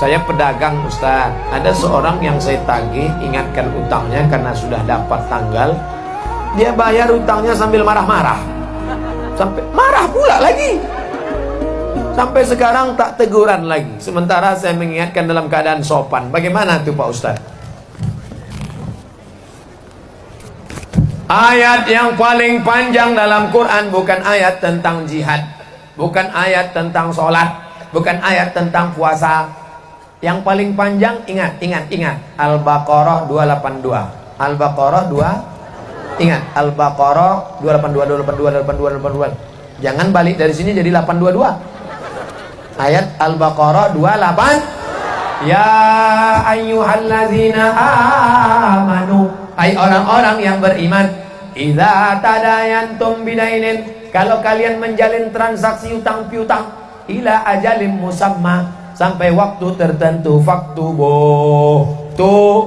Saya pedagang Ustaz. Ada seorang yang saya tagih Ingatkan utangnya karena sudah dapat tanggal. Dia bayar utangnya sambil marah-marah. Sampai marah pula lagi. Sampai sekarang tak teguran lagi. Sementara saya mengingatkan dalam keadaan sopan. Bagaimana tuh Pak Ustaz? Ayat yang paling panjang dalam Quran Bukan ayat tentang jihad. Bukan ayat tentang sholat. Bukan ayat tentang puasa yang paling panjang ingat, ingat, ingat. Al-Baqarah 282. Al-Baqarah 2 Ingat, Al-Baqarah 282 282 282 282. Jangan balik dari sini jadi 822. Ayat Al-Baqarah 28 Ya ayyuhalladzina amanu Hai orang-orang yang beriman Idza tadayantum bidainin Kalau kalian menjalin transaksi utang piutang Ila ajalim musamma sampai waktu tertentu waktu tuh.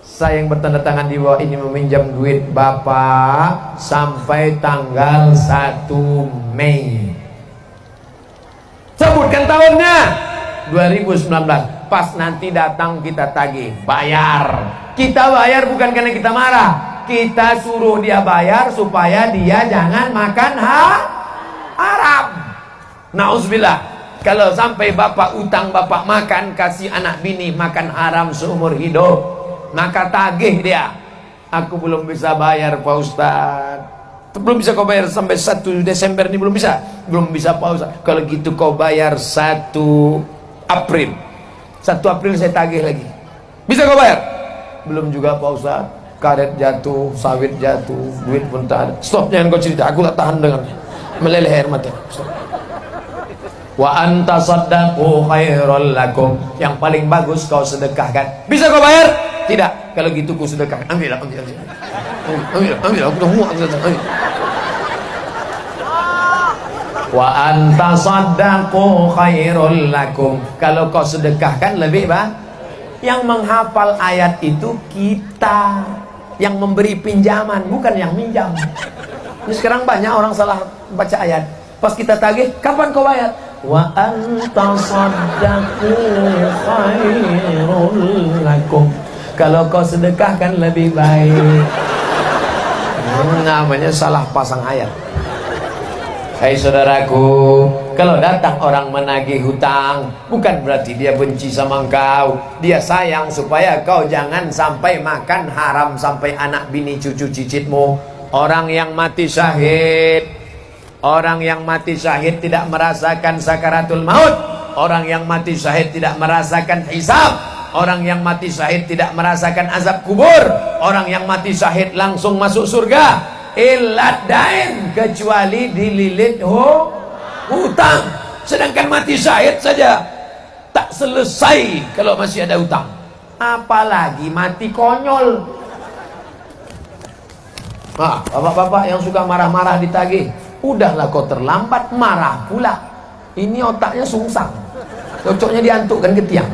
Saya yang bertanda tangan di bawah ini meminjam duit bapak sampai tanggal 1 Mei. Sebutkan tahunnya. 2019 pas nanti datang kita tagih bayar. Kita bayar bukan karena kita marah. Kita suruh dia bayar supaya dia jangan makan ha haram Nauzubillah kalau sampai bapak utang bapak makan Kasih anak bini makan haram seumur hidup Maka tagih dia. Aku belum bisa bayar Pak Ustaz Belum bisa kau bayar sampai 1 Desember ini belum bisa. Belum bisa Pak Ustaz Kalau gitu kau bayar 1 April. 1 April saya tagih lagi. Bisa kau bayar? Belum juga Pak Ustaz Karet jatuh, sawit jatuh, duit pun tak ada. Stop jangan kau cerita, aku tak tahan dengannya. Meleleh air mata. Stop wa anta saddaqu khairul lakum. Yang paling bagus kau sedekahkan. Bisa kau bayar? Tidak. Kalau gitu kau sedekahkan. Ambil ambil ambil. Ambil ambil. Aku dah muak ambil. Wa anta saddaqu khairul lakum. Kalau kau sedekahkan lebih bah yang menghafal ayat itu kita. Yang memberi pinjaman bukan yang minjam. Ini sekarang banyak orang salah baca ayat. Pas kita tagih kapan kau bayar wa anta saddaqu khairul lakum. Kalau kau sedekahkan lebih baik. Namanya salah pasang ayat. Hai saudaraku kalau datang orang menagih hutang bukan berarti dia benci sama engkau. Dia sayang supaya kau jangan sampai makan haram sampai anak bini cucu cicitmu. Orang yang mati syahid Orang yang mati syahid tidak merasakan sakaratul maut. Orang yang mati syahid tidak merasakan hisab. Orang yang mati syahid tidak merasakan azab kubur. Orang yang mati syahid langsung masuk surga. Ilat dain Kecuali dililit ho, hutang. Sedangkan mati syahid saja Tak selesai kalau masih ada hutang. Apalagi mati konyol. Ah, bapak-bapak yang suka marah-marah ditagih Udahlah kau terlambat marah pula. Ini otaknya sungsang. Cocoknya diantukkan ke tiang.